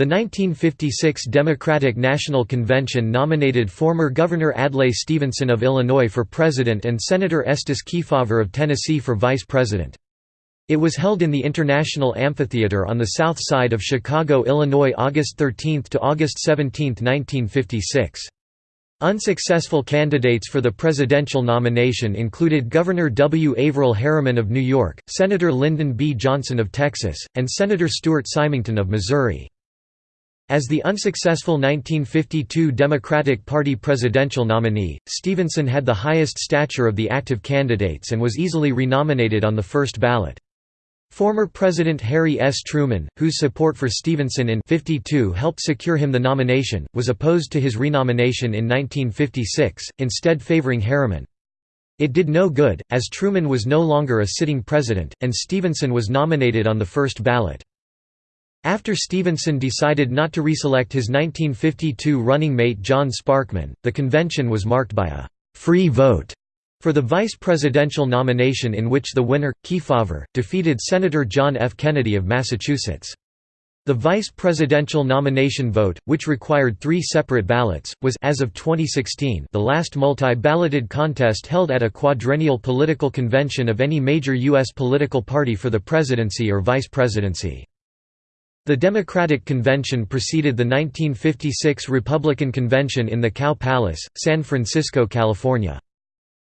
The 1956 Democratic National Convention nominated former Governor Adlai Stevenson of Illinois for president and Senator Estes Kefauver of Tennessee for vice president. It was held in the International Amphitheater on the south side of Chicago, Illinois August 13 to August 17, 1956. Unsuccessful candidates for the presidential nomination included Governor W. Averell Harriman of New York, Senator Lyndon B. Johnson of Texas, and Senator Stuart Symington of Missouri. As the unsuccessful 1952 Democratic Party presidential nominee, Stevenson had the highest stature of the active candidates and was easily renominated on the first ballot. Former President Harry S. Truman, whose support for Stevenson in 52 helped secure him the nomination, was opposed to his renomination in 1956, instead favoring Harriman. It did no good, as Truman was no longer a sitting president, and Stevenson was nominated on the first ballot. After Stevenson decided not to reselect his 1952 running mate John Sparkman, the convention was marked by a «free vote» for the vice presidential nomination in which the winner, Kefauver, defeated Senator John F. Kennedy of Massachusetts. The vice presidential nomination vote, which required three separate ballots, was as of 2016 the last multi-balloted contest held at a quadrennial political convention of any major U.S. political party for the presidency or vice presidency. The Democratic Convention preceded the 1956 Republican Convention in the Cow Palace, San Francisco, California.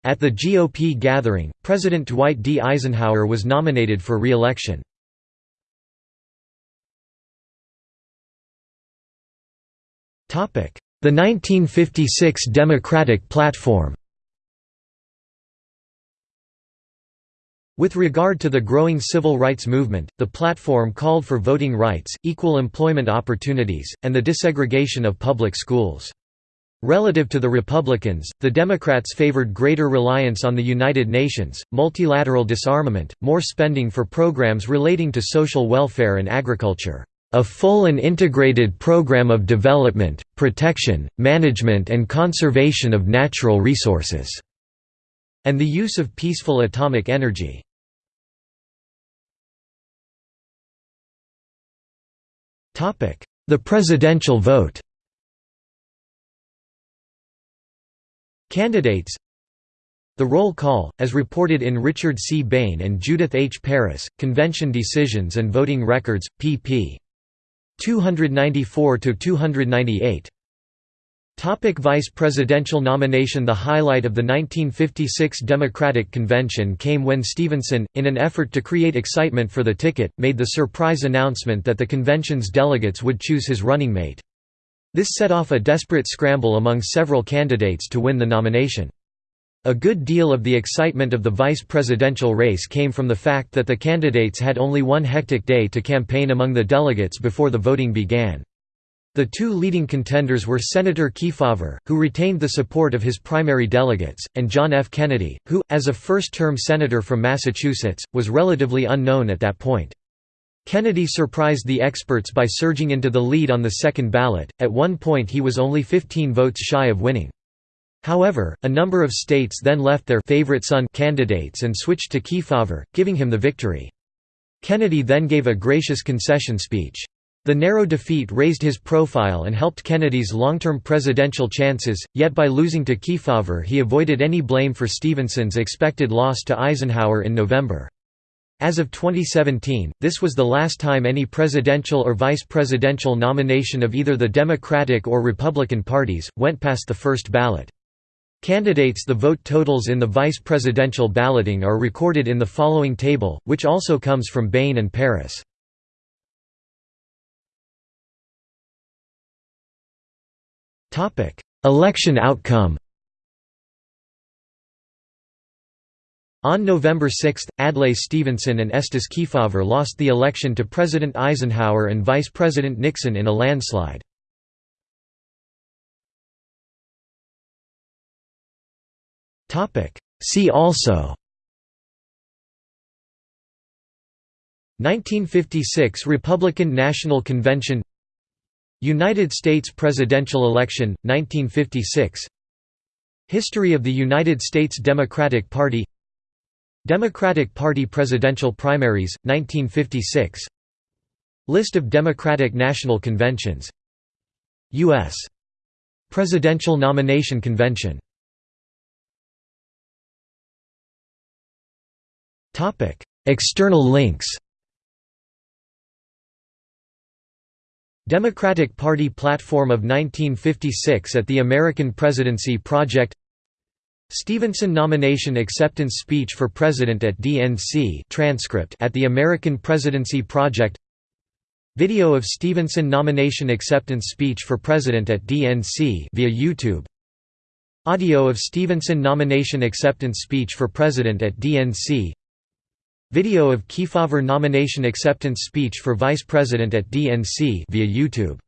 At the GOP gathering, President Dwight D. Eisenhower was nominated for re-election. The 1956 Democratic Platform With regard to the growing civil rights movement, the platform called for voting rights, equal employment opportunities, and the desegregation of public schools. Relative to the Republicans, the Democrats favored greater reliance on the United Nations, multilateral disarmament, more spending for programs relating to social welfare and agriculture, a full and integrated program of development, protection, management and conservation of natural resources and the use of peaceful atomic energy. The presidential vote Candidates The roll call, as reported in Richard C. Bain and Judith H. Paris, Convention Decisions and Voting Records, pp. 294–298 Topic Vice presidential nomination The highlight of the 1956 Democratic Convention came when Stevenson, in an effort to create excitement for the ticket, made the surprise announcement that the convention's delegates would choose his running mate. This set off a desperate scramble among several candidates to win the nomination. A good deal of the excitement of the vice presidential race came from the fact that the candidates had only one hectic day to campaign among the delegates before the voting began. The two leading contenders were Senator Kefauver, who retained the support of his primary delegates, and John F. Kennedy, who, as a first-term senator from Massachusetts, was relatively unknown at that point. Kennedy surprised the experts by surging into the lead on the second ballot, at one point he was only 15 votes shy of winning. However, a number of states then left their favorite son candidates and switched to Kefauver, giving him the victory. Kennedy then gave a gracious concession speech. The narrow defeat raised his profile and helped Kennedy's long-term presidential chances, yet by losing to Kefauver he avoided any blame for Stevenson's expected loss to Eisenhower in November. As of 2017, this was the last time any presidential or vice presidential nomination of either the Democratic or Republican parties, went past the first ballot. Candidates The vote totals in the vice presidential balloting are recorded in the following table, which also comes from Bain and Paris. Topic: Election outcome. On November 6, Adlai Stevenson and Estes Kefauver lost the election to President Eisenhower and Vice President Nixon in a landslide. See also 1956 Republican National Convention United States presidential election, 1956 History of the United States Democratic Party. Democratic Party presidential primaries, 1956 List of Democratic National Conventions. U.S. Presidential Nomination Convention. External links Democratic Party platform of 1956 at the American Presidency Project. Stevenson nomination acceptance speech for President at DNC transcript at the American Presidency Project. Video of Stevenson nomination acceptance speech for President at DNC via YouTube. Audio of Stevenson nomination acceptance speech for President at DNC Video of Kefauver nomination acceptance speech for Vice President at DNC via YouTube